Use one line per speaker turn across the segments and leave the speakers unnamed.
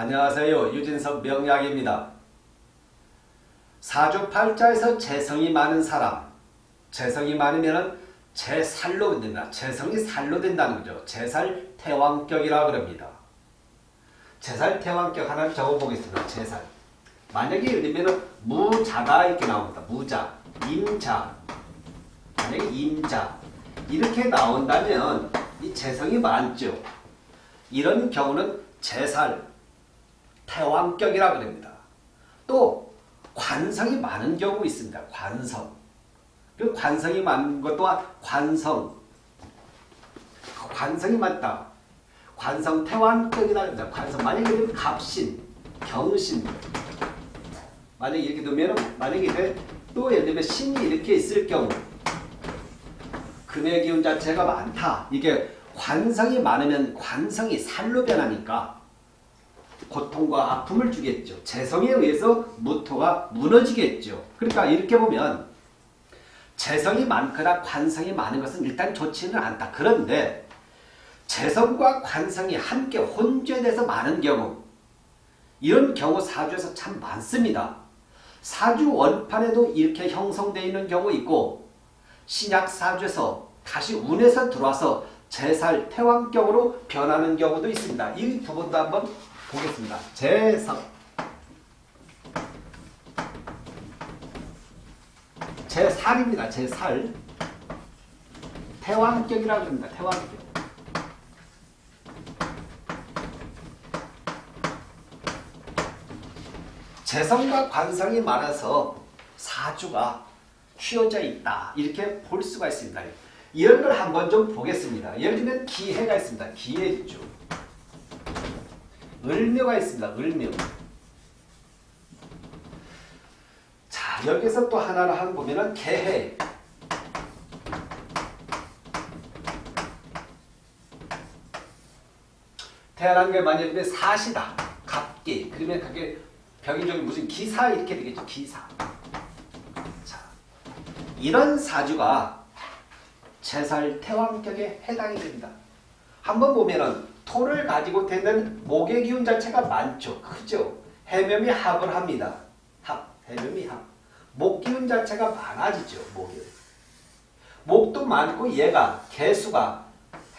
안녕하세요. 유진석 명약입니다. 사주팔자에서 재성이 많은 사람 재성이 많으면 재살로 된다. 재성이 살로 된다는 거죠. 재살 태왕격이라 그럽니다. 재살 태왕격 하나를 적어보겠습니다. 재살 만약에 예를 들면 무자가 이렇게 나옵니다. 무자, 임자 만약에 임자 이렇게 나온다면 이 재성이 많죠. 이런 경우는 재살, 태왕격이라 그럽니다. 또 관성이 많은 경우 있습니다. 관성. 그 관성이 많은 것 또한 관성. 관성이 많다. 관성 태왕격이라 합니다. 관성. 만약에 갑신, 경신. 만약에 이렇게 두면 만약에 또 예를 들면 신이 이렇게 있을 경우 금의 기운 자체가 많다. 이게 관성이 많으면 관성이 살로 변하니까 고통과 아픔을 주겠죠. 재성에 의해서 무토가 무너지겠죠. 그러니까 이렇게 보면 재성이 많거나 관성이 많은 것은 일단 좋지는 않다. 그런데 재성과 관성이 함께 혼재돼서 많은 경우 이런 경우 사주에서 참 많습니다. 사주 원판에도 이렇게 형성되어 있는 경우 있고 신약 사주에서 다시 운에서 들어와서 제살 태왕격으로 변하는 경우도 있습니다. 이두 번도 한번 보겠습니다. 재성 제살입니다. 제살 태왕격이라고 합니다. 태왕격 재성과 관성이 많아서 사주가 휘어져 있다. 이렇게 볼 수가 있습니다. 이런 걸 한번 좀 보겠습니다. 예를 들면 기해가 있습니다. 기해 있죠. 을묘가 있습니다. 을묘. 자, 여기서 또 하나를 한 보면은 개해. 태어난 게 만약에 사시다. 갑기. 그러면 그게 병인적인 무슨 기사 이렇게 되겠죠. 기사. 자, 이런 사주가 제살 태왕격에 해당이 됩니다. 한번 보면은 토를 가지고 되는 목의 기운 자체가 많죠. 크죠. 해묘이 합을 합니다. 합, 해묘이 합. 목 기운 자체가 많아지죠. 목이. 목도 많고 얘가 개수가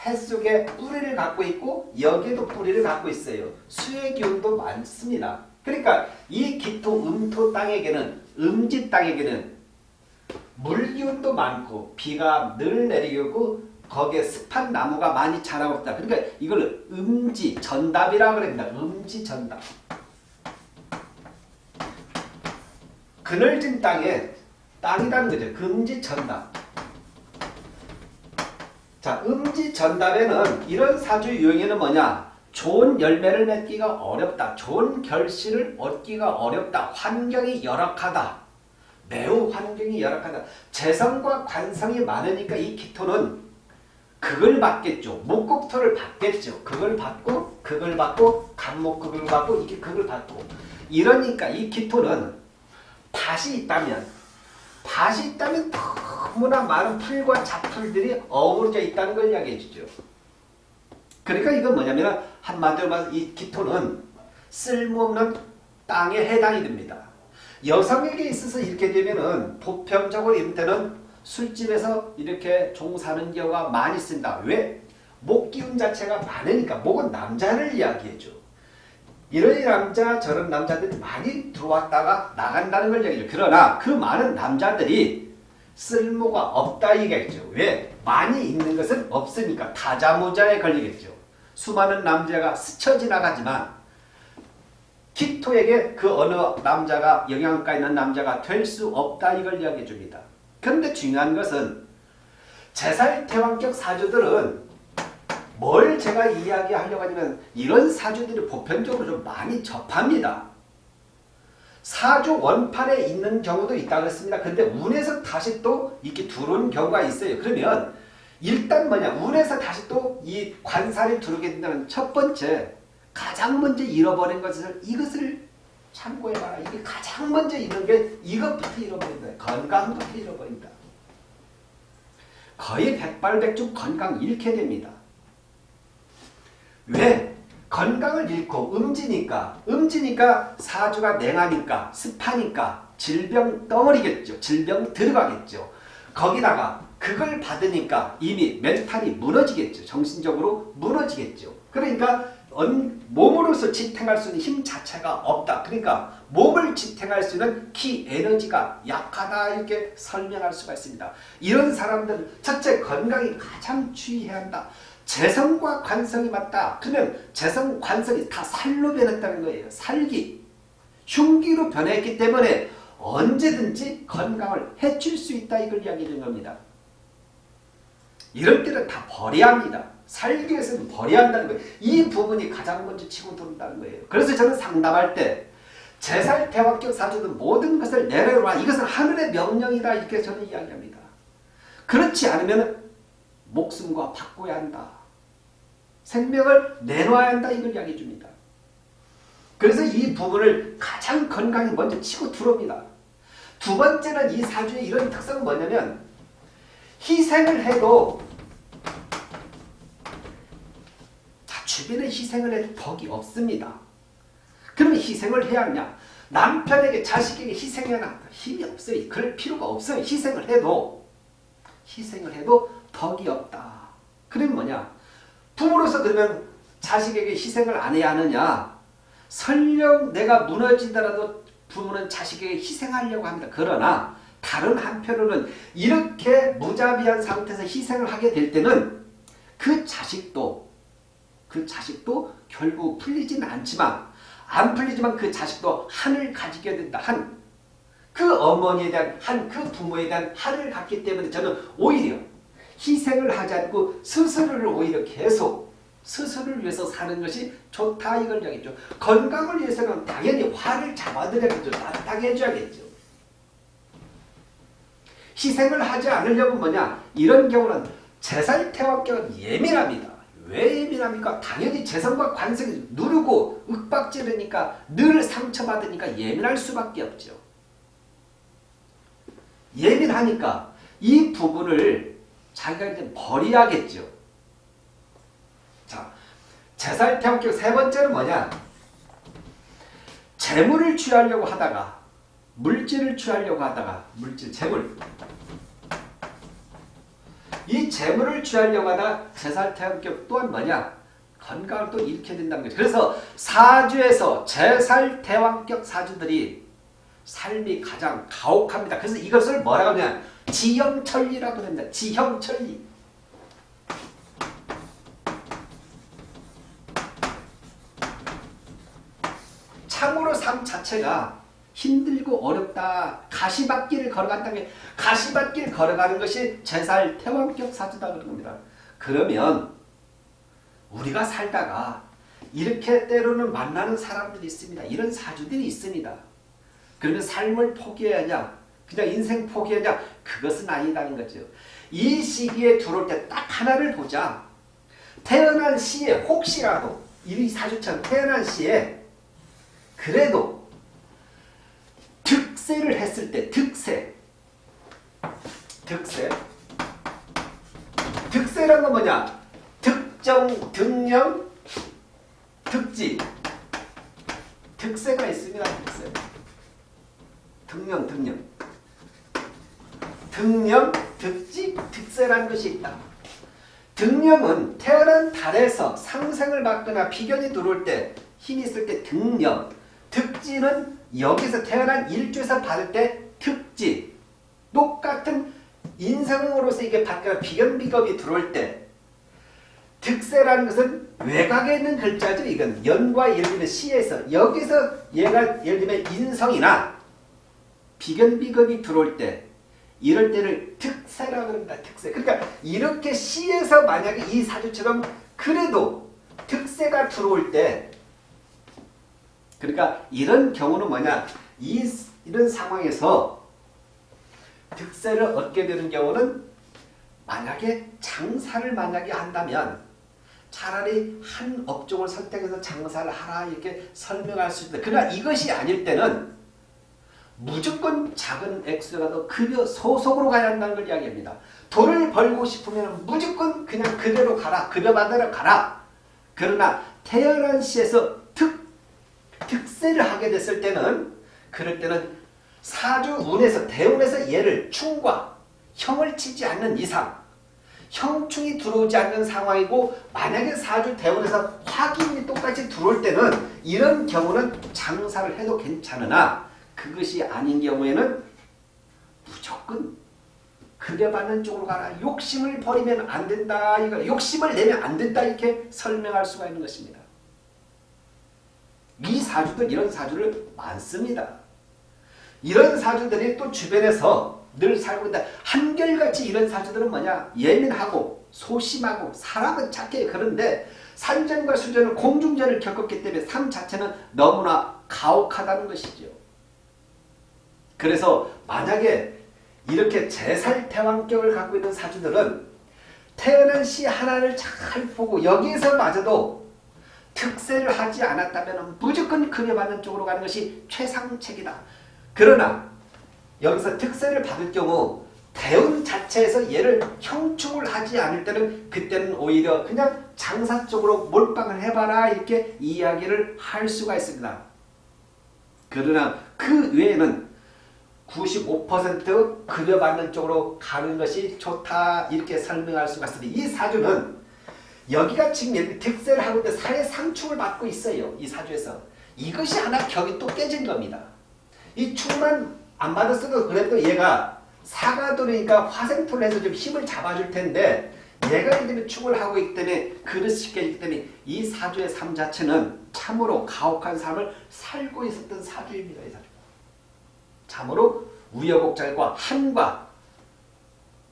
해 속에 뿌리를 갖고 있고 여기에도 뿌리를 갖고 있어요. 수의 기운도 많습니다. 그러니까 이 기토 음토 땅에게는 음지 땅에게는 물기운도 많고 비가 늘 내리고 거기에 습한 나무가 많이 자라고 있다. 그러니까 이걸 음지 전답이라고 합니다. 음지 전답. 그늘진 땅에 땅이라는 거죠. 금지 전답. 자, 음지 전답에는 이런 사주 유형에는 뭐냐? 좋은 열매를 맺기가 어렵다. 좋은 결실을 얻기가 어렵다. 환경이 열악하다. 매우 환경이 열악하다. 재성과 관성이 많으니까 이 기토는 그걸 받겠죠. 목국토를 받겠죠. 그걸 받고 그걸 받고 간목 그걸 받고 이게 그걸 받고 이러니까 이 기토는 밭이 있다면 밭이 있다면 너무나 많은 풀과 잡풀들이 어우러져 있다는 걸 이야기해 주죠. 그러니까 이건 뭐냐면 한마디로 말해서 이 기토는 쓸모없는 땅에 해당이 됩니다. 여성에게 있어서 이렇게 되면은 보편적으로 때는 술집에서 이렇게 종사하는 경우가 많이 있습니다. 왜? 목 기운 자체가 많으니까 목은 남자를 이야기해줘. 이런 남자 저런 남자들이 많이 들어왔다가 나간다는 걸 얘기죠. 그러나 그 많은 남자들이 쓸모가 없다 이겠죠. 왜? 많이 있는 것은 없으니까 다자모자에 걸리겠죠. 수많은 남자가 스쳐 지나가지만 기토에게 그 어느 남자가 영양가 있는 남자가 될 수 없다 이걸 이야기해 줍니다. 그런데 중요한 것은 제살 태왕격 사주들은 뭘 제가 이야기하려고 하냐면 이런 사주들이 보편적으로 좀 많이 접합니다. 사주 원판에 있는 경우도 있다고 했습니다. 근데 운에서 다시 또 이렇게 들어오는 경우가 있어요. 그러면 일단 뭐냐 운에서 다시 또 이 관살이 들어오게 된다는 첫 번째 가장 먼저 잃어버린 것을 이것을 참고해봐라. 이게 가장 먼저 잃는 게 이것부터 잃어버린다. 건강부터 잃어버린다. 거의 백발백중 건강 잃게 됩니다. 왜? 건강을 잃고 음지니까 음지니까 사주가 냉하니까 습하니까 질병 덩어리겠죠. 질병 들어가겠죠. 거기다가 그걸 받으니까 이미 멘탈이 무너지겠죠. 정신적으로 무너지겠죠. 그러니까 몸으로서 지탱할 수 있는 힘 자체가 없다. 그러니까 몸을 지탱할 수 있는 키 에너지가 약하다 이렇게 설명할 수가 있습니다. 이런 사람들은 첫째 건강이 가장 주의해야 한다. 재성과 관성이 맞다. 그러면 재성, 관성이 다 살로 변했다는 거예요. 살기. 흉기로 변했기 때문에 언제든지 건강을 해칠 수 있다 이걸 이야기하는 겁니다. 이럴 때는 다 버려야 합니다. 살기 위해서는 버려야 한다는 거예요. 이 부분이 가장 먼저 치고 들어온다는 거예요. 그래서 저는 상담할 때 제살 대학교 사주든 모든 것을 내려놔. 이것은 하늘의 명령이다. 이렇게 저는 이야기합니다. 그렇지 않으면 목숨과 바꿔야 한다. 생명을 내놔야 한다. 이걸 이야기해 줍니다. 그래서 이 부분을 가장 건강히 먼저 치고 들어옵니다. 두 번째는 이 사주의 이런 특성은 뭐냐면 희생을 해도 자 주변에 희생을 해도 덕이 없습니다. 그러면 희생을 해야 하냐? 남편에게 자식에게 희생해야 힘이 없어요. 그럴 필요가 없어요. 희생을 해도 희생을 해도 덕이 없다. 그럼 뭐냐? 부모로서 그러면 자식에게 희생을 안 해야 하느냐? 설령 내가 무너지더라도 부모는 자식에게 희생하려고 합니다. 그러나 다른 한편으로는 이렇게 무자비한 상태에서 희생을 하게 될 때는 그 자식도 그 자식도 결국 풀리지는 않지만 안 풀리지만 그 자식도 한을 가지게 된다. 한. 그 어머니에 대한 한, 그 부모에 대한 한을 갖기 때문에 저는 오히려 희생을 하지 않고 스스로를 오히려 계속 스스로를 위해서 사는 것이 좋다 이걸 이야기죠. 건강을 위해서는 당연히 화를 잡아들여야겠죠. 따뜻하게 해줘야겠죠. 희생을 하지 않으려면 뭐냐 이런 경우는 제살태왕격은 예민합니다. 왜 예민합니까? 당연히 재성과 관성이 누르고 윽박지르니까 늘 상처받으니까 예민할 수밖에 없죠. 예민하니까 이 부분을 자기가 이제 버려야겠죠. 자, 제살태왕격 세 번째는 뭐냐? 재물을 취하려고 하다가 물질을 취하려고 하다가 물질, 재물 이 재물을 취하려고 하다가 제살태왕격 또한 뭐냐? 건강을 또 잃게 된다는 거죠. 그래서 사주에서 제살태왕격 사주들이 삶이 가장 가혹합니다. 그래서 이것을 뭐라고 하냐? 지형천리라고 합니다. 지형천리. 참으로 삶 자체가 힘들고 어렵다. 가시밭길을 걸어간다는 게 가시밭길 걸어가는 것이 제살 태왕격 사주다 그런 겁니다. 그러면 우리가 살다가 이렇게 때로는 만나는 사람들이 있습니다. 이런 사주들이 있습니다. 그러면 삶을 포기해야냐? 그냥 인생 포기하냐? 그것은 아니다는 거죠. 이 시기에 들어올 때 딱 하나를 보자. 태어난 시에 혹시라도 이 사주처럼 태어난 시에 그래도 득세를 했을 때 득세. 득세. 득세란 건 뭐냐? 특정 등령 특지. 득세가 있습니다 득세 등령 등령. 등령 특지 득세라는 것이 있다. 등령은 태어난 달에서 상생을 받거나 비견이 들어올 때 힘이 있을 때 등령 특지는 여기서 태어난 일주에서 받을 때 특지 똑같은 인성으로서 이게 받거나 비견비겁이 들어올 때 득세라는 것은 외곽에 있는 글자죠. 이건 연과 예를 들면 시에서 여기서 얘가 예를 들면 인성이나 비견비겁이 들어올 때 이럴 때를 특세라고 합니다. 특세. 그러니까 이렇게 시에서 만약에 이 사주처럼 그래도 특세가 들어올 때 그러니까 이런 경우는 뭐냐 이, 이런 상황에서 득세를 얻게 되는 경우는 만약에 장사를 만약에 한다면 차라리 한 업종을 선택해서 장사를 하라 이렇게 설명할 수 있다. 그러나 이것이 아닐 때는 무조건 작은 액수라도 급여 소속으로 가야 한다는 걸 이야기합니다. 돈을 벌고 싶으면 무조건 그냥 그대로 가라. 급여 받으러 가라. 그러나 태어난 시에서 특, 특세를 하게 됐을 때는 그럴 때는 사주 운에서 대운에서 얘를 충과 형을 치지 않는 이상 형충이 들어오지 않는 상황이고 만약에 사주 대운에서 화기운이 똑같이 들어올 때는 이런 경우는 장사를 해도 괜찮으나 그것이 아닌 경우에는 무조건 급여받는 쪽으로 가라. 욕심을 버리면 안 된다. 이거 욕심을 내면 안 된다. 이렇게 설명할 수가 있는 것입니다. 이 사주들 이런 사주를 많습니다. 이런 사주들이 또 주변에서 늘 살고 있다. 한결같이 이런 사주들은 뭐냐? 예민하고 소심하고 사람은 착해. 그런데 산전과 수전을 공중전을 겪었기 때문에 삶 자체는 너무나 가혹하다는 것이죠. 그래서 만약에 이렇게 제살태왕격을 갖고 있는 사주들은 태어난 시 하나를 잘 보고 여기에서 마저도 특세를 하지 않았다면 무조건 급여받는 쪽으로 가는 것이 최상책이다. 그러나 여기서 특세를 받을 경우 대운 자체에서 얘를 형충을 하지 않을 때는 그때는 오히려 그냥 장사 쪽으로 몰빵을 해봐라 이렇게 이야기를 할 수가 있습니다. 그러나 그 외에는 95% 급여받는 쪽으로 가는 것이 좋다 이렇게 설명할 수가 있습니다. 이 사주는 여기가 지금 특세를 하고 있는데 사회 상충을 받고 있어요. 이 사주에서. 이것이 하나 격이 또 깨진 겁니다. 이 충만 안 받았어도 그래도 얘가 사가도니까 화생토를 해서 좀 힘을 잡아줄 텐데 얘가 이제 충을 하고 있기 때문에 그릇이 깨지기 때문에 이 사주의 삶 자체는 참으로 가혹한 삶을 살고 있었던 사주입니다. 이 사주. 참으로 우여곡절과 한과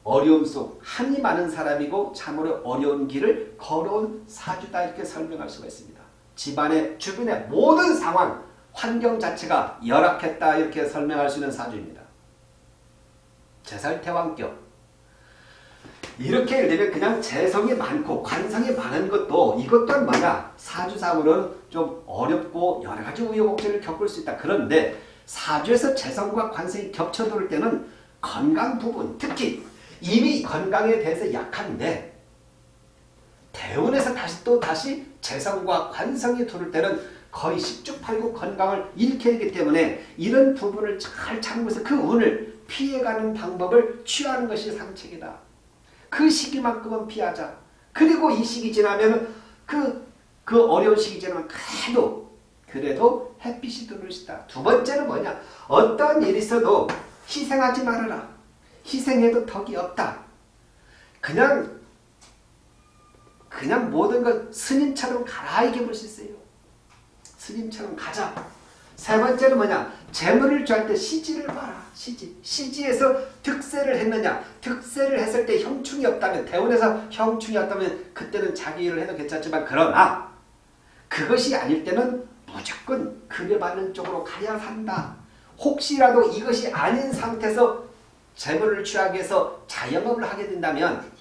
어려움 속 한이 많은 사람이고 참으로 어려운 길을 걸어온 사주다 이렇게 설명할 수가 있습니다. 집안의 주변의 모든 상황, 환경 자체가 열악했다 이렇게 설명할 수 있는 사주입니다. 제살태왕격 이렇게 되면 그냥 재성이 많고 관성이 많은 것도 이것 또한 뭐냐 사주상으로는 좀 어렵고 여러 가지 우여곡절을 겪을 수 있다. 그런데 사주에서 재성과 관성이 겹쳐들 때는 건강 부분 특히 이미 건강에 대해서 약한데 대운에서 다시 또 다시 재성과 관성이 들을 때는 거의 십주팔구 건강을 잃게 되기 때문에 이런 부분을 잘 참고해서 그 운을 피해가는 방법을 취하는 것이 상책이다. 그 시기만큼은 피하자. 그리고 이 시기 지나면 그, 그 어려운 시기 지나면 그래도 그래도 햇빛이 들어올 수다. 두 번째는 뭐냐? 어떤 일이 있어도 희생하지 말아라. 희생해도 덕이 없다. 그냥 그냥 모든 걸 스님처럼 가라 이게 볼수 있어요. 스님처럼 가자. 세 번째는 뭐냐? 재물을 주할 때 시지를 봐라. 시지. 시지에서 득세를 했느냐? 득세를 했을 때 형충이 없다면 대원에서 형충이 없다면 그때는 자기 일을 해도 괜찮지만 그러나 그것이 아닐 때는 무조건 급여받는 쪽으로 가야 산다. 혹시라도 이것이 아닌 상태에서 재물을 취하기 위해서 자영업을 하게 된다면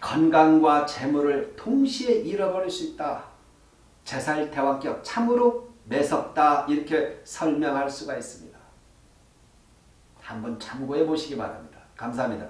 건강과 재물을 동시에 잃어버릴 수 있다. 제살대왕격 참으로 매섭다 이렇게 설명할 수가 있습니다. 한번 참고해 보시기 바랍니다. 감사합니다.